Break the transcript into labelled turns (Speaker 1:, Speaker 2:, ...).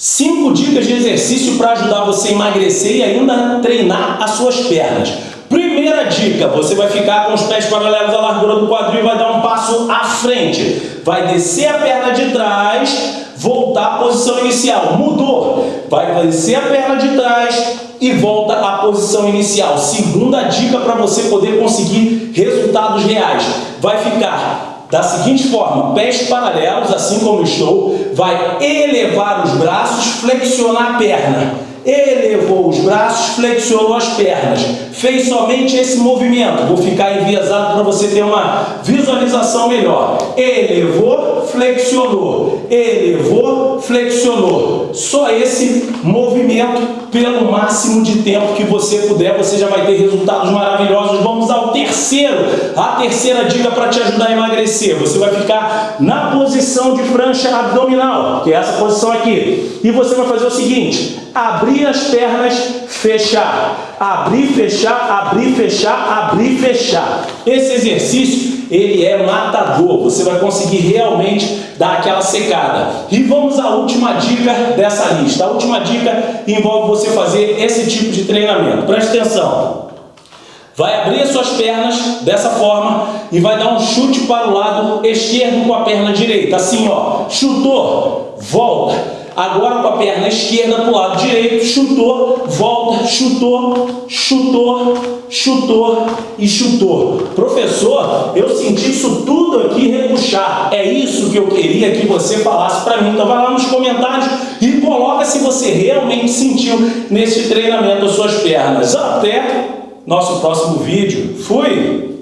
Speaker 1: Cinco dicas de exercício para ajudar você a emagrecer e ainda treinar as suas pernas. Primeira dica, você vai ficar com os pés paralelos à largura do quadril e vai dar um passo à frente. Vai descer a perna de trás, voltar à posição inicial. Mudou. Vai descer a perna de trás e volta à posição inicial. Segunda dica para você poder conseguir resultados reais. Vai ficar da seguinte forma, pés paralelos, assim como estou, vai elevar os braços, flexionar a perna. Elevou os braços, flexionou as pernas. Fez somente esse movimento. Vou ficar enviesado para você ter uma visualização melhor. Elevou, flexionou. Elevou, flexionou. Só esse movimento pelo máximo de tempo que você puder, você já vai ter resultados maravilhosos. Vamos ao terceiro, a terceira dica para te ajudar a emagrecer. Você vai ficar na posição de prancha abdominal, que é essa posição aqui. E você vai fazer o seguinte, abrir as pernas, fechar. Abrir, fechar, abrir, fechar, abrir, fechar. Esse exercício, ele é matador. Você vai conseguir realmente dar aquela secada. E vamos à última dica dessa lista. A última dica envolve você fazer esse tipo de treinamento. Preste atenção. Vai abrir as suas pernas dessa forma e vai dar um chute para o lado esquerdo com a perna direita. Assim, ó. Chutou, volta Agora com a perna esquerda para o lado direito, chutou, volta, chutou, chutou, chutou e chutou. Professor, eu senti isso tudo aqui repuxar. É isso que eu queria que você falasse para mim. Então vai lá nos comentários e coloca se você realmente sentiu nesse treinamento as suas pernas. Até nosso próximo vídeo. Fui!